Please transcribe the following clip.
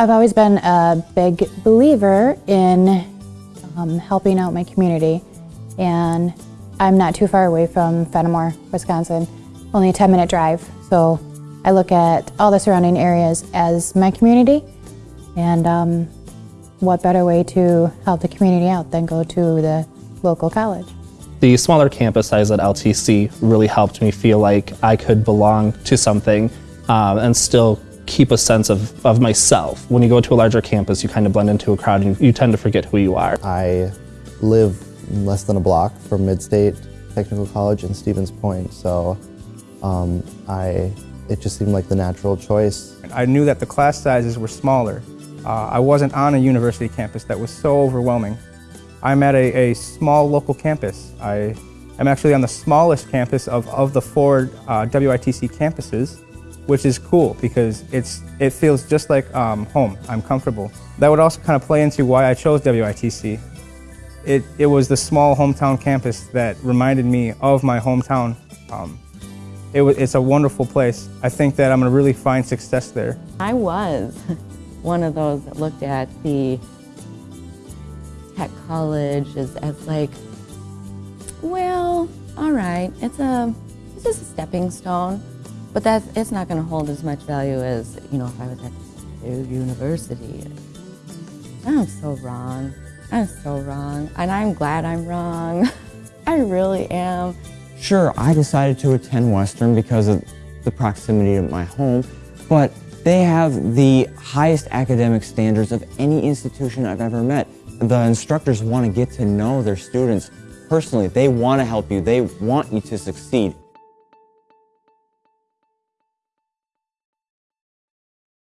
I've always been a big believer in um, helping out my community, and I'm not too far away from Fennimore, Wisconsin, only a 10 minute drive. So I look at all the surrounding areas as my community, and um, what better way to help the community out than go to the local college? The smaller campus size at LTC really helped me feel like I could belong to something um, and still keep a sense of, of myself. When you go to a larger campus, you kind of blend into a crowd and you, you tend to forget who you are. I live less than a block from Midstate Technical College in Stevens Point, so um, I, it just seemed like the natural choice. I knew that the class sizes were smaller. Uh, I wasn't on a university campus that was so overwhelming. I'm at a, a small local campus. I am actually on the smallest campus of, of the four uh, WITC campuses, which is cool because it's, it feels just like um, home. I'm comfortable. That would also kind of play into why I chose WITC. It, it was the small hometown campus that reminded me of my hometown. Um, it, it's a wonderful place. I think that I'm going to really find success there. I was one of those that looked at the tech college as, as like, well, all right, it's a it's just a stepping stone, but that's it's not going to hold as much value as you know if I was at university. I'm so wrong. I'm so wrong, and I'm glad I'm wrong. I really am. Sure, I decided to attend Western because of the proximity to my home, but they have the highest academic standards of any institution I've ever met. The instructors want to get to know their students personally. They want to help you. They want you to succeed.